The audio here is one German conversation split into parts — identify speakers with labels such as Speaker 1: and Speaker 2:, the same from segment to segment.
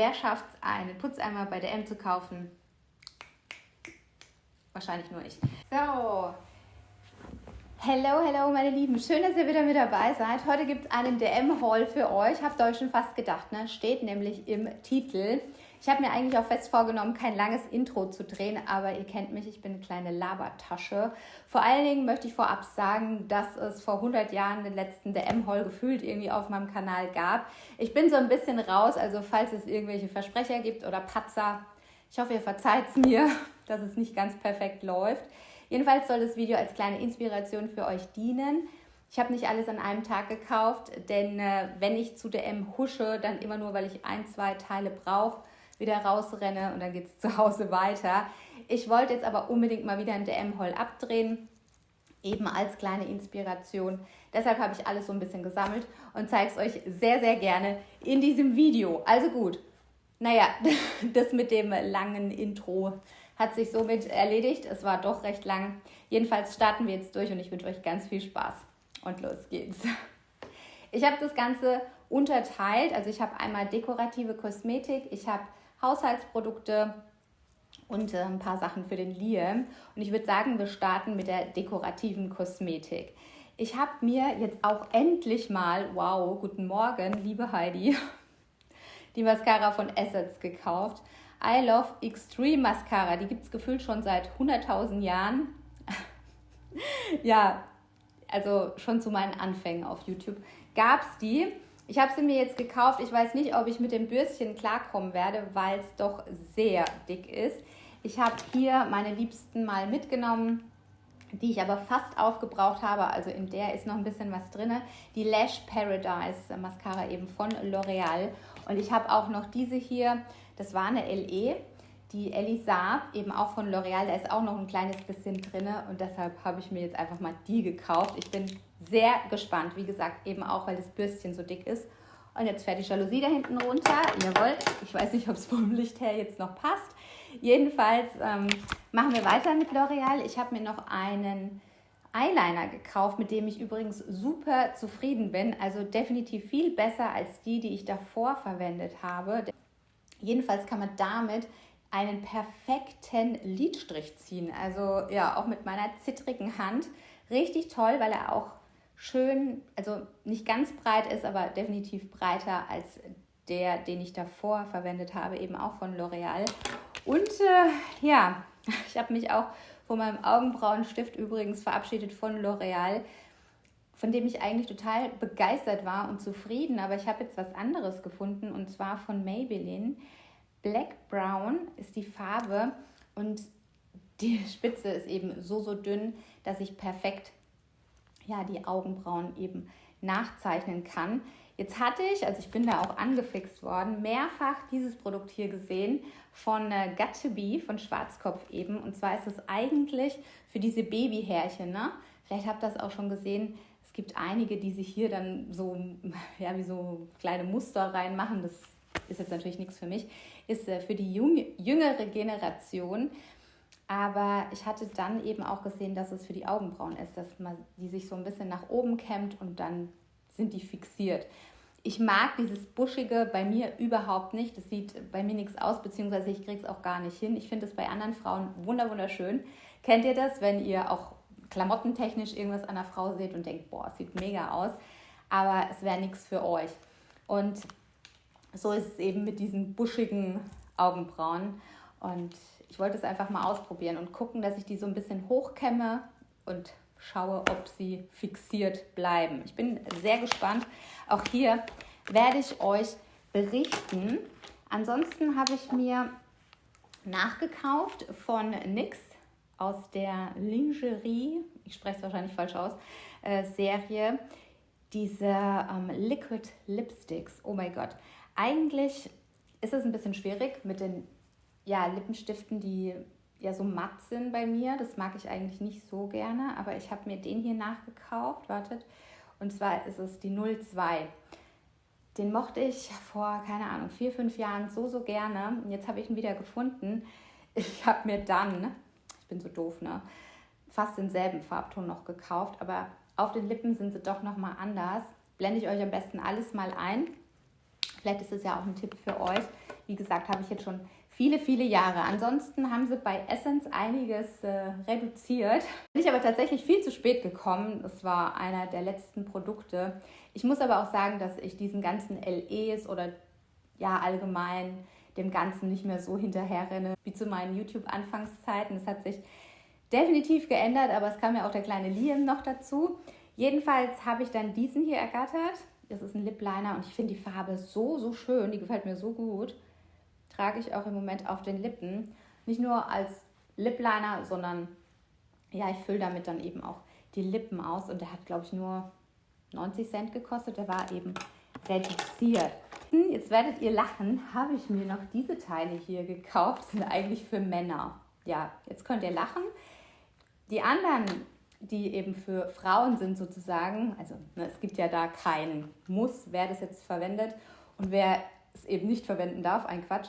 Speaker 1: Wer schafft es, einen Putzeimer bei DM zu kaufen? Wahrscheinlich nur ich. So. Hello, hello, meine Lieben. Schön, dass ihr wieder mit dabei seid. Heute gibt es einen DM-Haul für euch. Habt ihr euch schon fast gedacht, ne? Steht nämlich im Titel. Ich habe mir eigentlich auch fest vorgenommen, kein langes Intro zu drehen, aber ihr kennt mich, ich bin eine kleine Labertasche. Vor allen Dingen möchte ich vorab sagen, dass es vor 100 Jahren den letzten DM-Haul gefühlt irgendwie auf meinem Kanal gab. Ich bin so ein bisschen raus, also falls es irgendwelche Versprecher gibt oder Patzer, ich hoffe, ihr verzeiht es mir, dass es nicht ganz perfekt läuft. Jedenfalls soll das Video als kleine Inspiration für euch dienen. Ich habe nicht alles an einem Tag gekauft, denn äh, wenn ich zu DM husche, dann immer nur, weil ich ein, zwei Teile brauche wieder rausrenne und dann geht es zu Hause weiter. Ich wollte jetzt aber unbedingt mal wieder ein DM-Haul abdrehen, eben als kleine Inspiration. Deshalb habe ich alles so ein bisschen gesammelt und zeige es euch sehr, sehr gerne in diesem Video. Also gut, naja, das mit dem langen Intro hat sich somit erledigt. Es war doch recht lang. Jedenfalls starten wir jetzt durch und ich wünsche euch ganz viel Spaß. Und los geht's. Ich habe das Ganze unterteilt. Also ich habe einmal dekorative Kosmetik, ich habe Haushaltsprodukte und äh, ein paar Sachen für den Liam. Und ich würde sagen, wir starten mit der dekorativen Kosmetik. Ich habe mir jetzt auch endlich mal, wow, guten Morgen, liebe Heidi, die Mascara von Assets gekauft. I Love Extreme Mascara. Die gibt es gefühlt schon seit 100.000 Jahren. ja, also schon zu meinen Anfängen auf YouTube gab es die. Ich habe sie mir jetzt gekauft. Ich weiß nicht, ob ich mit dem Bürstchen klarkommen werde, weil es doch sehr dick ist. Ich habe hier meine Liebsten mal mitgenommen, die ich aber fast aufgebraucht habe. Also in der ist noch ein bisschen was drin. Die Lash Paradise Mascara eben von L'Oreal. Und ich habe auch noch diese hier. Das war eine LE. Die Elisa, eben auch von L'Oreal, da ist auch noch ein kleines bisschen drin und deshalb habe ich mir jetzt einfach mal die gekauft. Ich bin sehr gespannt, wie gesagt, eben auch, weil das Bürstchen so dick ist. Und jetzt fährt die Jalousie da hinten runter. Jawohl, ich weiß nicht, ob es vom Licht her jetzt noch passt. Jedenfalls ähm, machen wir weiter mit L'Oreal. Ich habe mir noch einen Eyeliner gekauft, mit dem ich übrigens super zufrieden bin. Also definitiv viel besser als die, die ich davor verwendet habe. Jedenfalls kann man damit einen perfekten Lidstrich ziehen. Also ja, auch mit meiner zittrigen Hand. Richtig toll, weil er auch schön, also nicht ganz breit ist, aber definitiv breiter als der, den ich davor verwendet habe, eben auch von L'Oreal. Und äh, ja, ich habe mich auch von meinem Augenbrauenstift übrigens verabschiedet von L'Oreal, von dem ich eigentlich total begeistert war und zufrieden. Aber ich habe jetzt was anderes gefunden und zwar von Maybelline. Black Brown ist die Farbe und die Spitze ist eben so, so dünn, dass ich perfekt ja, die Augenbrauen eben nachzeichnen kann. Jetzt hatte ich, also ich bin da auch angefixt worden, mehrfach dieses Produkt hier gesehen von äh, Be, von Schwarzkopf eben. Und zwar ist es eigentlich für diese Babyhärchen. Ne? Vielleicht habt ihr das auch schon gesehen. Es gibt einige, die sich hier dann so, ja, wie so kleine Muster reinmachen. Das ist jetzt natürlich nichts für mich, ist äh, für die jüngere Generation. Aber ich hatte dann eben auch gesehen, dass es für die Augenbrauen ist, dass man die sich so ein bisschen nach oben kämmt und dann sind die fixiert. Ich mag dieses Buschige bei mir überhaupt nicht. Das sieht bei mir nichts aus, beziehungsweise ich kriege es auch gar nicht hin. Ich finde es bei anderen Frauen wunderschön. Kennt ihr das, wenn ihr auch klamottentechnisch irgendwas an einer Frau seht und denkt, boah, es sieht mega aus, aber es wäre nichts für euch. Und so ist es eben mit diesen buschigen Augenbrauen. Und ich wollte es einfach mal ausprobieren und gucken, dass ich die so ein bisschen hochkämme und schaue, ob sie fixiert bleiben. Ich bin sehr gespannt. Auch hier werde ich euch berichten. Ansonsten habe ich mir nachgekauft von NYX aus der Lingerie, ich spreche es wahrscheinlich falsch aus, äh, Serie, diese ähm, Liquid Lipsticks. Oh mein Gott. Eigentlich ist es ein bisschen schwierig mit den ja, Lippenstiften, die ja so matt sind bei mir. Das mag ich eigentlich nicht so gerne, aber ich habe mir den hier nachgekauft. Wartet. Und zwar ist es die 02. Den mochte ich vor, keine Ahnung, vier, fünf Jahren so, so gerne. Und jetzt habe ich ihn wieder gefunden. Ich habe mir dann, ich bin so doof, ne, fast denselben Farbton noch gekauft, aber auf den Lippen sind sie doch nochmal anders. Blende ich euch am besten alles mal ein. Vielleicht ist es ja auch ein Tipp für euch, wie gesagt, habe ich jetzt schon viele, viele Jahre. Ansonsten haben sie bei Essence einiges äh, reduziert. Bin ich aber tatsächlich viel zu spät gekommen. Das war einer der letzten Produkte. Ich muss aber auch sagen, dass ich diesen ganzen LEs oder ja allgemein dem Ganzen nicht mehr so hinterherrenne wie zu meinen YouTube-Anfangszeiten. Es hat sich definitiv geändert, aber es kam ja auch der kleine Liam noch dazu. Jedenfalls habe ich dann diesen hier ergattert. Das ist ein Lip Liner und ich finde die Farbe so, so schön. Die gefällt mir so gut. Trage ich auch im Moment auf den Lippen. Nicht nur als Lip Liner, sondern ja, ich fülle damit dann eben auch die Lippen aus. Und der hat, glaube ich, nur 90 Cent gekostet. Der war eben reduziert. Jetzt werdet ihr lachen, habe ich mir noch diese Teile hier gekauft. Sind eigentlich für Männer. Ja, jetzt könnt ihr lachen. Die anderen, die eben für Frauen sind sozusagen, also ne, es gibt ja da keinen Muss, wer das jetzt verwendet und wer es eben nicht verwenden darf, ein Quatsch.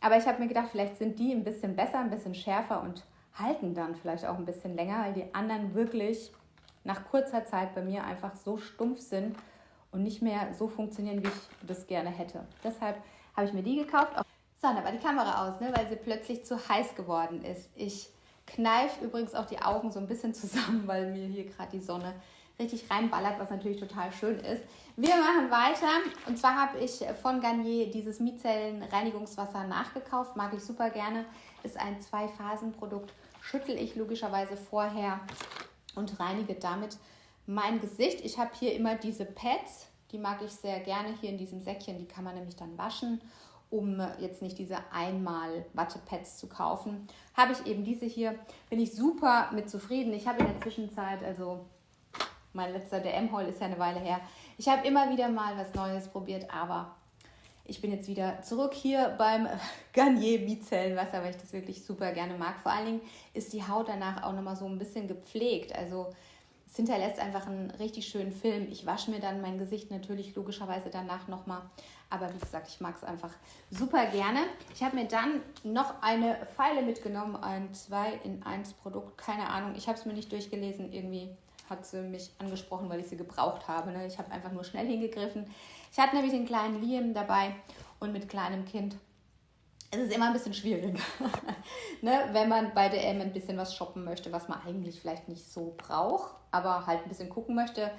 Speaker 1: Aber ich habe mir gedacht, vielleicht sind die ein bisschen besser, ein bisschen schärfer und halten dann vielleicht auch ein bisschen länger, weil die anderen wirklich nach kurzer Zeit bei mir einfach so stumpf sind und nicht mehr so funktionieren, wie ich das gerne hätte. Deshalb habe ich mir die gekauft. So, dann war die Kamera aus, ne, weil sie plötzlich zu heiß geworden ist. Ich kneife übrigens auch die Augen so ein bisschen zusammen, weil mir hier gerade die Sonne richtig reinballert, was natürlich total schön ist. Wir machen weiter und zwar habe ich von Garnier dieses Mizellen-Reinigungswasser nachgekauft, mag ich super gerne. Ist ein Zwei-Phasen-Produkt, schüttel ich logischerweise vorher und reinige damit mein Gesicht. Ich habe hier immer diese Pads, die mag ich sehr gerne hier in diesem Säckchen. Die kann man nämlich dann waschen, um jetzt nicht diese einmal Wattepads zu kaufen. Habe ich eben diese hier, bin ich super mit zufrieden. Ich habe in der Zwischenzeit, also mein letzter DM-Haul ist ja eine Weile her, ich habe immer wieder mal was Neues probiert, aber ich bin jetzt wieder zurück hier beim Garnier Micellenwasser, weil ich das wirklich super gerne mag. Vor allen Dingen ist die Haut danach auch nochmal so ein bisschen gepflegt. Also es hinterlässt einfach einen richtig schönen Film. Ich wasche mir dann mein Gesicht natürlich logischerweise danach nochmal. Aber wie gesagt, ich mag es einfach super gerne. Ich habe mir dann noch eine Pfeile mitgenommen, ein 2 in 1 Produkt. Keine Ahnung, ich habe es mir nicht durchgelesen. Irgendwie hat sie mich angesprochen, weil ich sie gebraucht habe. Ne? Ich habe einfach nur schnell hingegriffen. Ich hatte nämlich den kleinen Liam dabei und mit kleinem Kind es ist immer ein bisschen schwierig, ne? wenn man bei DM ein bisschen was shoppen möchte, was man eigentlich vielleicht nicht so braucht, aber halt ein bisschen gucken möchte.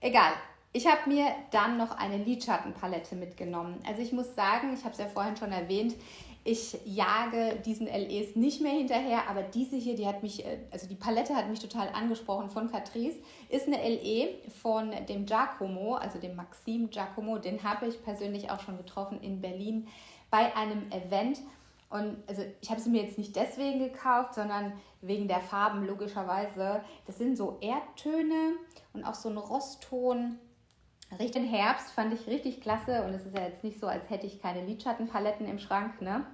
Speaker 1: Egal. Ich habe mir dann noch eine Lidschattenpalette mitgenommen. Also ich muss sagen, ich habe es ja vorhin schon erwähnt, ich jage diesen LEs nicht mehr hinterher, aber diese hier, die hat mich, äh, also die Palette hat mich total angesprochen von Catrice, ist eine LE von dem Giacomo, also dem Maxim Giacomo, den habe ich persönlich auch schon getroffen in Berlin bei einem Event. Und also ich habe sie mir jetzt nicht deswegen gekauft, sondern wegen der Farben logischerweise. Das sind so Erdtöne und auch so ein Rostton. Richtig Herbst fand ich richtig klasse und es ist ja jetzt nicht so, als hätte ich keine Lidschattenpaletten im Schrank. Ne?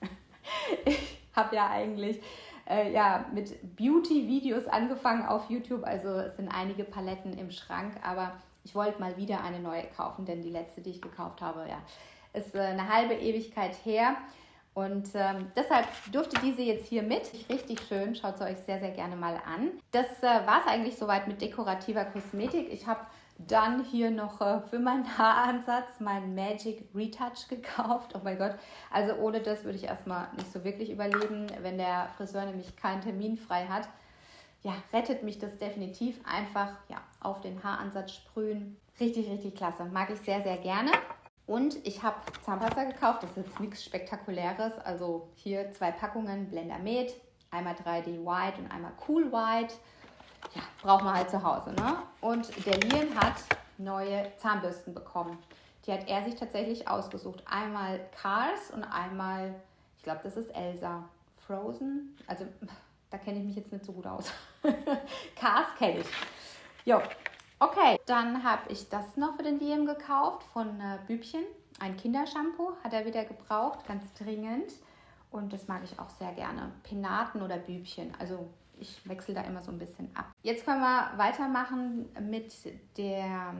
Speaker 1: ich habe ja eigentlich äh, ja, mit Beauty-Videos angefangen auf YouTube, also es sind einige Paletten im Schrank, aber ich wollte mal wieder eine neue kaufen, denn die letzte, die ich gekauft habe, ja, ist äh, eine halbe Ewigkeit her. Und ähm, deshalb durfte diese jetzt hier mit. Richtig schön, schaut es euch sehr, sehr gerne mal an. Das äh, war es eigentlich soweit mit dekorativer Kosmetik. Ich habe dann hier noch äh, für meinen Haaransatz mein Magic Retouch gekauft. Oh mein Gott, also ohne das würde ich erstmal nicht so wirklich überleben, wenn der Friseur nämlich keinen Termin frei hat. Ja, rettet mich das definitiv. Einfach ja, auf den Haaransatz sprühen. Richtig, richtig klasse. Mag ich sehr, sehr gerne. Und ich habe Zahnpasta gekauft, das ist jetzt nichts Spektakuläres. Also hier zwei Packungen Blender Med, einmal 3D White und einmal Cool White. Ja, braucht man halt zu Hause. Ne? Und der Liam hat neue Zahnbürsten bekommen. Die hat er sich tatsächlich ausgesucht. Einmal Cars und einmal, ich glaube, das ist Elsa. Frozen. Also, da kenne ich mich jetzt nicht so gut aus. Cars kenne ich. Jo, Okay, dann habe ich das noch für den Liam gekauft von äh, Bübchen. Ein Kindershampoo hat er wieder gebraucht, ganz dringend. Und das mag ich auch sehr gerne. Penaten oder Bübchen. Also ich wechsle da immer so ein bisschen ab. Jetzt können wir weitermachen mit der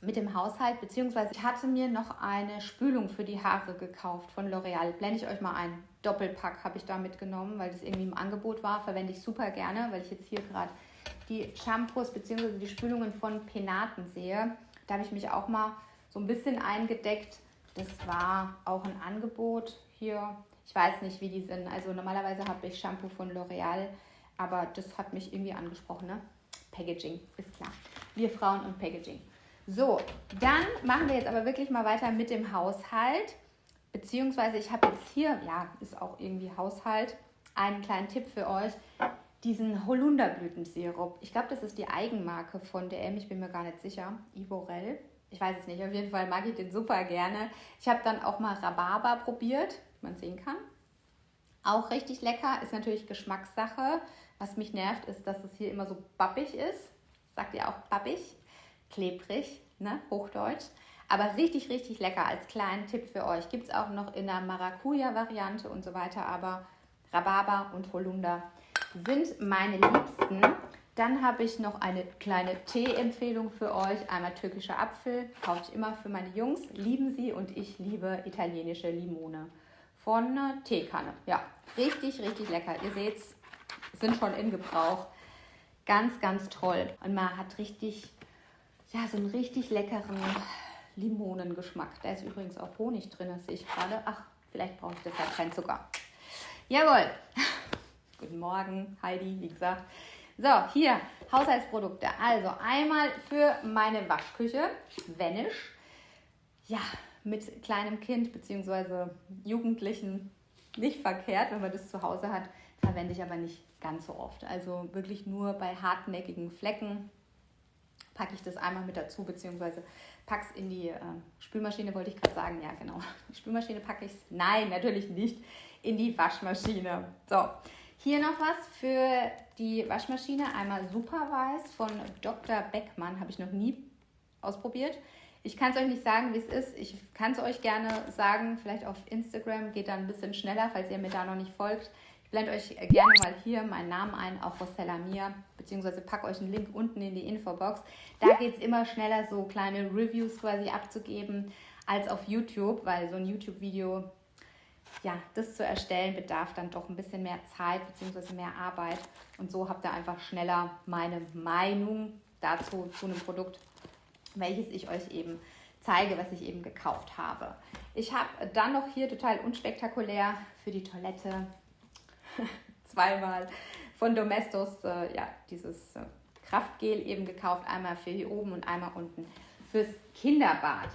Speaker 1: mit dem Haushalt, beziehungsweise ich hatte mir noch eine Spülung für die Haare gekauft von L'Oreal. Blende ich euch mal ein. Doppelpack habe ich da mitgenommen, weil das irgendwie im Angebot war. Verwende ich super gerne, weil ich jetzt hier gerade die Shampoos bzw. die Spülungen von Penaten sehe. Da habe ich mich auch mal so ein bisschen eingedeckt. Das war auch ein Angebot hier. Ich weiß nicht, wie die sind. Also normalerweise habe ich Shampoo von L'Oreal, aber das hat mich irgendwie angesprochen. Ne? Packaging, ist klar. Wir Frauen und Packaging. So, dann machen wir jetzt aber wirklich mal weiter mit dem Haushalt. Beziehungsweise ich habe jetzt hier, ja, ist auch irgendwie Haushalt, einen kleinen Tipp für euch. Diesen Holunderblütensirup. Ich glaube, das ist die Eigenmarke von DM. Ich bin mir gar nicht sicher. Ivorel. Ich weiß es nicht. Auf jeden Fall mag ich den super gerne. Ich habe dann auch mal Rhabarber probiert, man sehen kann. Auch richtig lecker. Ist natürlich Geschmackssache. Was mich nervt, ist, dass es hier immer so bappig ist. Sagt ihr auch bappig? Klebrig, ne? Hochdeutsch. Aber richtig, richtig lecker als kleinen Tipp für euch. Gibt es auch noch in der Maracuja-Variante und so weiter. Aber Rhabarber und Holunder sind meine Liebsten. Dann habe ich noch eine kleine Tee-Empfehlung für euch. Einmal türkischer Apfel, kaufe ich immer für meine Jungs. Lieben sie und ich liebe italienische Limone von Teekanne. Ja, richtig, richtig lecker. Ihr seht es, sind schon in Gebrauch. Ganz, ganz toll. Und man hat richtig, ja, so einen richtig leckeren Limonengeschmack. Da ist übrigens auch Honig drin, das sehe ich gerade. Ach, vielleicht brauche ich deshalb keinen Zucker. Jawohl. Guten Morgen, Heidi, wie gesagt. So, hier Haushaltsprodukte. Also einmal für meine Waschküche, Vanish. Ja, mit kleinem Kind bzw. Jugendlichen nicht verkehrt, wenn man das zu Hause hat. Verwende ich aber nicht ganz so oft. Also wirklich nur bei hartnäckigen Flecken packe ich das einmal mit dazu, beziehungsweise packe es in die äh, Spülmaschine, wollte ich gerade sagen. Ja, genau. Die Spülmaschine packe ich es. Nein, natürlich nicht. In die Waschmaschine. So, hier noch was für die Waschmaschine. Einmal Superweiß von Dr. Beckmann. Habe ich noch nie ausprobiert. Ich kann es euch nicht sagen, wie es ist. Ich kann es euch gerne sagen. Vielleicht auf Instagram geht da ein bisschen schneller, falls ihr mir da noch nicht folgt. Ich blende euch gerne mal hier meinen Namen ein, auch Rosella Mia, beziehungsweise packe euch einen Link unten in die Infobox. Da geht es immer schneller, so kleine Reviews quasi abzugeben, als auf YouTube, weil so ein YouTube-Video, ja, das zu erstellen, bedarf dann doch ein bisschen mehr Zeit, beziehungsweise mehr Arbeit. Und so habt ihr einfach schneller meine Meinung dazu, zu einem Produkt, welches ich euch eben zeige, was ich eben gekauft habe. Ich habe dann noch hier total unspektakulär für die Toilette zweimal von Domestos äh, ja, dieses äh, Kraftgel eben gekauft. Einmal für hier oben und einmal unten fürs Kinderbad.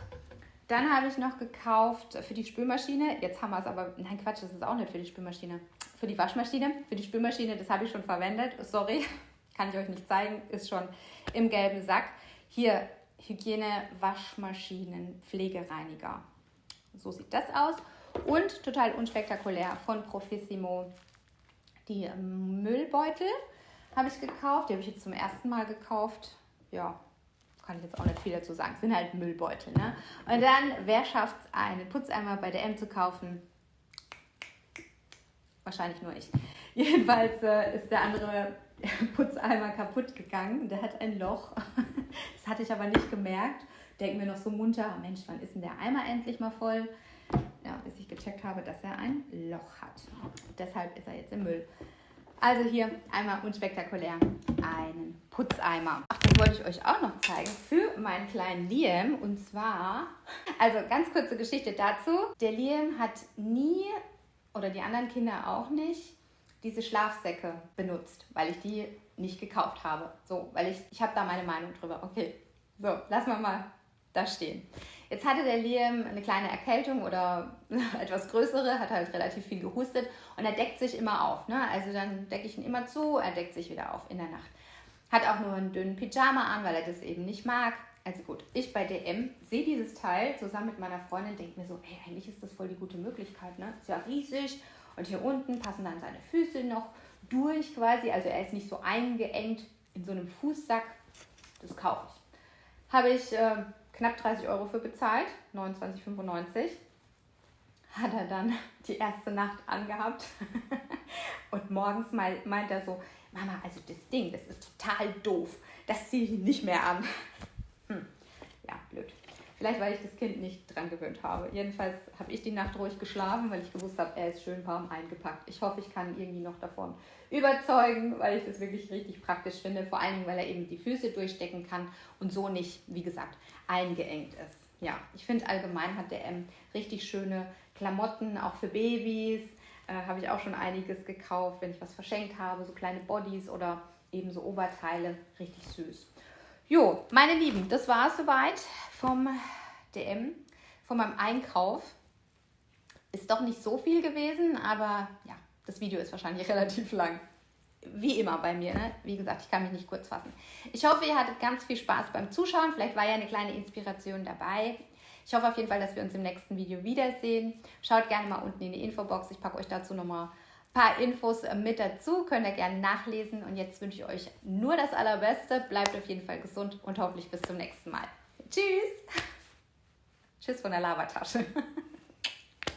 Speaker 1: Dann habe ich noch gekauft für die Spülmaschine. Jetzt haben wir es aber, nein Quatsch, das ist auch nicht für die Spülmaschine. Für die Waschmaschine. Für die Spülmaschine, das habe ich schon verwendet. Sorry, kann ich euch nicht zeigen, ist schon im gelben Sack. Hier Hygiene, Waschmaschinen, Pflegereiniger. So sieht das aus. Und total unspektakulär von Profissimo die ähm, Müllbeutel habe ich gekauft. Die habe ich jetzt zum ersten Mal gekauft. Ja, kann ich jetzt auch nicht viel dazu sagen. sind halt Müllbeutel. Ne? Und dann, wer schafft es, einen Putzeimer bei der M zu kaufen? Wahrscheinlich nur ich. Jedenfalls äh, ist der andere Putzeimer kaputt gegangen. Der hat ein Loch. Das hatte ich aber nicht gemerkt. Denken wir noch so munter, Mensch, wann ist denn der Eimer endlich mal voll? ja, bis ich gecheckt habe, dass er ein Loch hat. Deshalb ist er jetzt im Müll. Also hier einmal unspektakulär einen Putzeimer. Ach, das wollte ich euch auch noch zeigen für meinen kleinen Liam. Und zwar, also ganz kurze Geschichte dazu. Der Liam hat nie, oder die anderen Kinder auch nicht, diese Schlafsäcke benutzt, weil ich die nicht gekauft habe. So, weil ich, ich habe da meine Meinung drüber. Okay, so, lassen wir mal da stehen. Jetzt hatte der Liam eine kleine Erkältung oder etwas größere, hat halt relativ viel gehustet und er deckt sich immer auf. Ne? Also dann decke ich ihn immer zu, er deckt sich wieder auf in der Nacht. Hat auch nur einen dünnen Pyjama an, weil er das eben nicht mag. Also gut, ich bei DM sehe dieses Teil zusammen mit meiner Freundin, denke mir so, hey, eigentlich ist das voll die gute Möglichkeit, ne? Ist ja riesig und hier unten passen dann seine Füße noch durch quasi, also er ist nicht so eingeengt in so einem Fußsack. Das kaufe ich. Habe ich äh, knapp 30 Euro für bezahlt, 29,95. Hat er dann die erste Nacht angehabt. Und morgens meint er so, Mama, also das Ding, das ist total doof. Das ziehe ich nicht mehr an. Hm. Ja, blöd. Vielleicht, weil ich das Kind nicht dran gewöhnt habe. Jedenfalls habe ich die Nacht ruhig geschlafen, weil ich gewusst habe, er ist schön warm eingepackt. Ich hoffe, ich kann irgendwie noch davon überzeugen, weil ich das wirklich richtig praktisch finde. Vor allen Dingen, weil er eben die Füße durchstecken kann und so nicht, wie gesagt, eingeengt ist. ja, ich finde allgemein hat der M richtig schöne Klamotten, auch für Babys. Äh, habe ich auch schon einiges gekauft, wenn ich was verschenkt habe, so kleine Bodies oder eben so Oberteile. Richtig süß. Jo, meine Lieben, das war es soweit vom DM, von meinem Einkauf. Ist doch nicht so viel gewesen, aber ja, das Video ist wahrscheinlich relativ lang. Wie immer bei mir, ne? Wie gesagt, ich kann mich nicht kurz fassen. Ich hoffe, ihr hattet ganz viel Spaß beim Zuschauen. Vielleicht war ja eine kleine Inspiration dabei. Ich hoffe auf jeden Fall, dass wir uns im nächsten Video wiedersehen. Schaut gerne mal unten in die Infobox. Ich packe euch dazu nochmal paar Infos äh, mit dazu. Könnt ihr gerne nachlesen. Und jetzt wünsche ich euch nur das Allerbeste. Bleibt auf jeden Fall gesund und hoffentlich bis zum nächsten Mal. Tschüss. Tschüss von der Lavatasche.